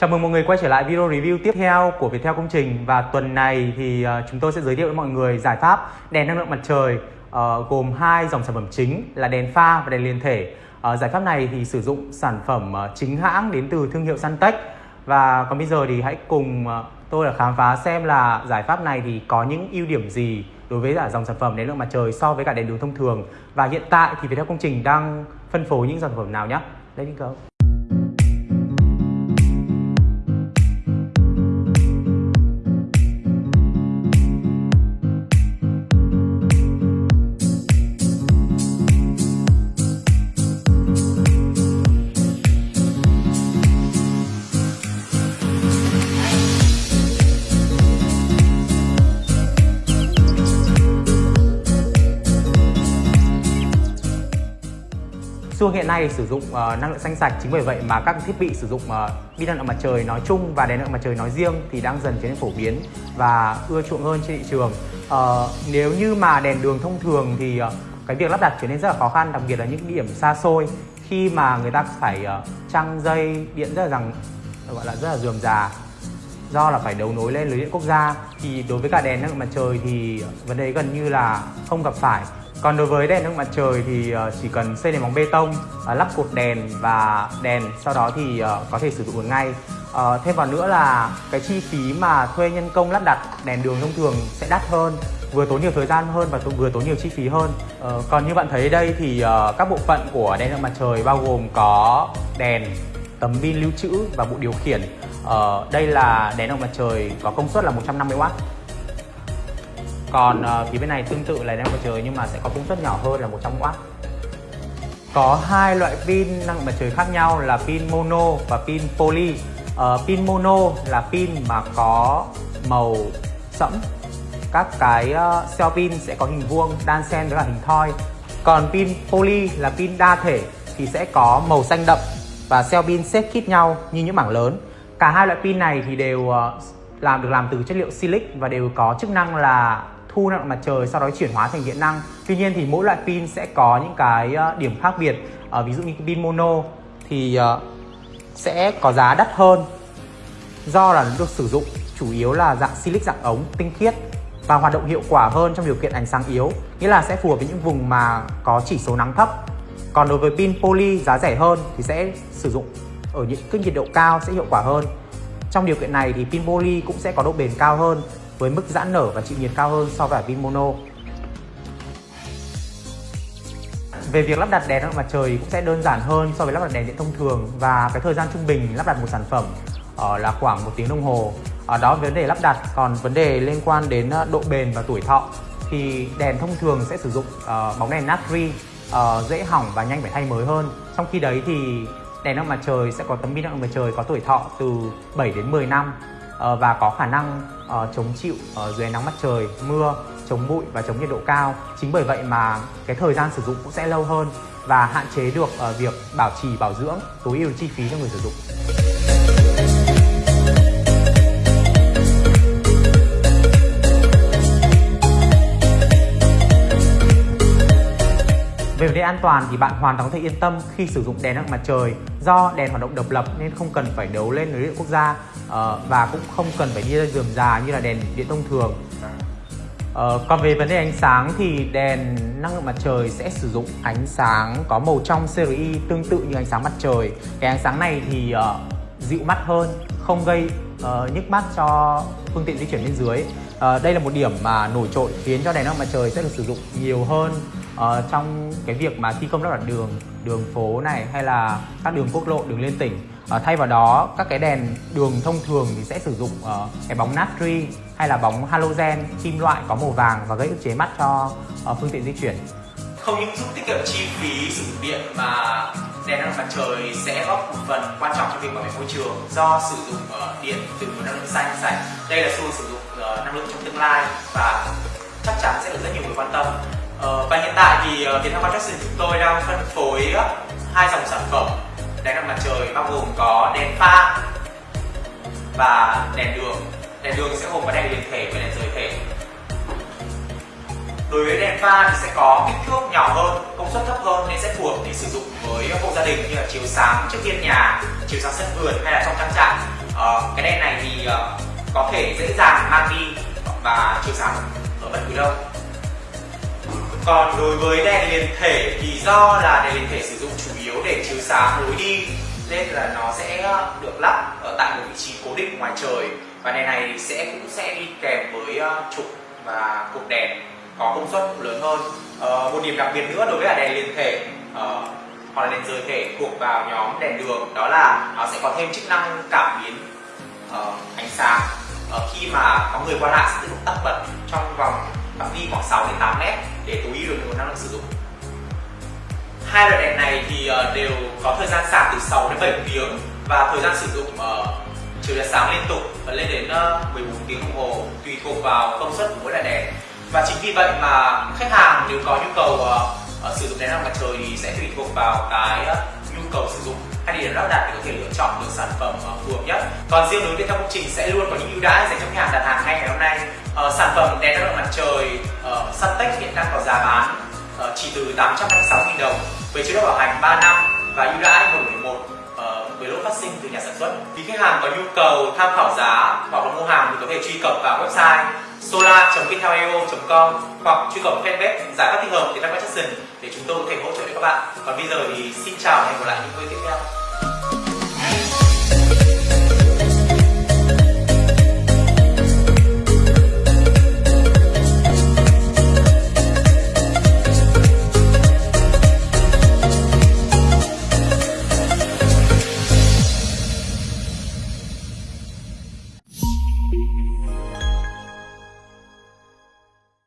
Chào mừng mọi người quay trở lại video review tiếp theo của Viettel Công Trình và tuần này thì ờ, chúng tôi sẽ giới thiệu với mọi người giải pháp đèn năng lượng mặt trời uh, gồm hai dòng sản phẩm chính là đèn pha và đèn liên thể. Uh, giải pháp này thì sử dụng sản phẩm uh, chính hãng đến từ thương hiệu Suntech và còn bây giờ thì hãy cùng uh, tôi là khám phá xem là giải pháp này thì có những ưu điểm gì đối với cả dòng sản phẩm đèn năng lượng mặt trời so với cả đèn đường thông thường và hiện tại thì Viettel Công Trình đang phân phối những sản phẩm nào nhé. Let's go. Xu hiện nay sử dụng uh, năng lượng xanh sạch chính bởi vậy mà các thiết bị sử dụng uh, pin năng lượng mặt trời nói chung và đèn năng lượng mặt trời nói riêng thì đang dần trở nên phổ biến và ưa chuộng hơn trên thị trường. Uh, nếu như mà đèn đường thông thường thì uh, cái việc lắp đặt trở nên rất là khó khăn đặc biệt là những điểm xa xôi khi mà người ta phải uh, trăng dây điện rất là rằng gọi là rất là dườm già do là phải đấu nối lên lưới điện quốc gia. Thì đối với cả đèn năng lượng mặt trời thì vấn đề gần như là không gặp phải. Còn đối với đèn năng mặt trời thì ờ, chỉ cần xây nền móng bê tông, ờ, lắp cột đèn và đèn sau đó thì ờ, có thể sử dụng được ngay. Thêm vào nữa là cái chi phí mà thuê nhân công lắp đặt đèn đường thông thường sẽ đắt hơn vừa tốn nhiều thời gian hơn và vừa tốn nhiều chi phí hơn. Còn như bạn thấy đây thì các bộ phận của đèn năng mặt trời bao gồm có đèn tấm pin lưu trữ và bộ điều khiển. Ờ, đây là đèn ông mặt trời có công suất là 150W còn uh, phía bên này tương tự là đèn mặt trời nhưng mà sẽ có công suất nhỏ hơn là 100W có hai loại pin năng mặt trời khác nhau là pin mono và pin poly. Uh, pin mono là pin mà có màu sẫm. Các cái uh, cell pin sẽ có hình vuông đan xen với cả hình thoi. Còn pin poly là pin đa thể thì sẽ có màu xanh đậm và cell pin xếp khít nhau như những mảng lớn cả hai loại pin này thì đều ờ, làm được làm từ chất liệu silic và đều có chức năng là thu năng lượng mặt trời sau đó chuyển hóa thành điện năng. Tuy nhiên thì mỗi loại pin sẽ có những cái ờ, điểm khác biệt. À, ví dụ như pin mono thì sẽ có giá đắt hơn do là nó được sử dụng chủ yếu là dạng silic dạng ống tinh khiết và hoạt động hiệu quả hơn trong điều kiện ánh sáng yếu. Nghĩa là sẽ phù hợp với những vùng mà có chỉ số nắng thấp. Còn đối với pin poly giá rẻ hơn thì sẽ sử dụng ở những cái nhiệt độ cao sẽ hiệu quả hơn trong điều kiện này thì pin poly cũng sẽ có độ bền cao hơn với mức giãn nở và chịu nhiệt cao hơn so với pin mono. Về việc lắp đặt đèn mặt trời cũng sẽ đơn giản hơn so với lắp đặt đèn điện thông thường và cái thời gian trung bình lắp đặt một sản phẩm ờ, là khoảng một tiếng đồng hồ. Ở đó vấn đề lắp đặt còn vấn đề liên quan đến ờ, độ bền và tuổi thọ thì đèn thông thường sẽ sử dụng bóng đèn natri uh, dễ hỏng và nhanh phải thay mới hơn. Trong khi đấy thì đèn năng mặt trời sẽ có tấm pin năng mặt trời có tuổi thọ từ 7 đến 10 năm ờ, và có khả năng ờ, chống chịu ờ, dưới nắng mặt trời, mưa, chống bụi và chống nhiệt độ cao. Chính bởi vậy mà cái thời gian sử dụng cũng sẽ lâu hơn và hạn chế được việc bảo trì bảo dưỡng, tối ưu chi phí cho người sử dụng. Về vấn đề an toàn thì bạn hoàn toàn có thể yên tâm khi sử dụng đèn năng mặt trời do đèn hoạt động độc lập nên không cần phải đấu lên lưới điện quốc gia ờ, và cũng không cần phải đi ra giường già như là đèn điện thông thường. Ờ, còn về vấn đề ánh sáng thì đèn năng lượng mặt trời sẽ sử dụng ánh sáng có màu trong CRI tương tự như ánh sáng mặt trời. Cái ánh sáng này thì uh, dịu mắt hơn, không gây uh, nhức mắt cho phương tiện di chuyển bên dưới. Uh, đây là một điểm mà nổi trội khiến cho đèn năng mặt trời sẽ được sử dụng nhiều hơn uh, trong cái việc mà thi công lắp đặt đường đường phố này hay là các đường quốc lộ đường liên tỉnh uh, thay vào đó các cái đèn đường thông thường thì sẽ sử dụng uh, cái bóng natri hay là bóng halogen kim loại có màu vàng và gây ức chế mắt cho uh, phương tiện di chuyển. Không những giúp tiết kiệm chi phí sử dụng điện mà đèn năng mặt trời sẽ góp một phần quan trọng trong việc bảo vệ môi trường do sử dụng uh, điện từ nguồn năng lượng xanh sạch. Đây là xu hướng sử dụng uh, năng lượng trong tương lai và chắc chắn sẽ được rất nhiều người quan tâm. Ờ, và hiện tại thì ờ, Việt Nam Construction chúng tôi đang phân phối ờ, hai dòng sản phẩm. Đèn mặt trời bao gồm có đèn pha và đèn đường. Đèn đường sẽ gồm có đèn liền thể và đèn rời thể. Đối với đèn pha thì sẽ có kích thước nhỏ hơn công suất thấp hơn nên sẽ phù hợp để sử dụng với hộ gia đình như là chiếu sáng trước hiên nhà chiếu sáng sân vườn hay là trong trang trại. Ờ, cái đèn này thì ờ, có thể dễ dàng mang đi và chiếu sáng ở bất cứ đâu còn đối với đèn liền thể thì do là đèn liền thể sử dụng chủ yếu để chiếu sáng lối đi, nên là nó sẽ ờ, được lắp ở tại một vị trí cố định ngoài trời. Và đèn này sẽ cũng sẽ đi kèm với ờ, trục và cục đèn có công suất lớn hơn. Ờ, một điểm đặc biệt nữa đối với đèn liền thể hoặc là đèn rời thể thuộc vào nhóm đèn đường đó là nó sẽ có thêm chức năng cảm biến ánh sáng. Khi mà có người qua lại sẽ tự động tắt bật trong vòng phạm vi khoảng 6 đến 8 mét để tối ưu được nguồn năng lượng sử dụng. Hai loại đèn này thì ờ, đều có thời gian sạc từ 6 đến 7 tiếng và thời gian sử dụng ờ, chiều đèn sáng liên tục lên đến ờ, 14 tiếng đồng hồ tùy thuộc vào công suất của mỗi loại đèn. Và chính vì vậy mà khách hàng nếu có nhu cầu uh, sử dụng đèn năng mặt trời thì sẽ tùy thuộc vào cái uh, nhu cầu sử dụng hay địa điểm lắp đặt để có thể lựa chọn được sản phẩm uh, phù hợp nhất. Còn riêng đối với công trình sẽ luôn có những ưu đãi dành cho khách hàng đặt hàng ngay ngày hôm nay uh, sản phẩm đèn năng lượng mặt trời ờ, uh, Suntech hiện đang có giá bán uh, chỉ từ 856.000 đồng với chế độ bảo hành 3 năm và ưu đãi một một với lỗi phát sinh từ nhà sản xuất. Vì khách hàng có nhu cầu tham khảo giá hoặc là mua hàng thì có thể truy cập vào website solar.viettelio.com hoặc truy cập fanpage giải pháp thích hợp thì Viettel Jackson để chúng tôi có thể hỗ trợ cho các bạn. Còn bây giờ thì xin chào và hẹn gặp lại những video tiếp theo.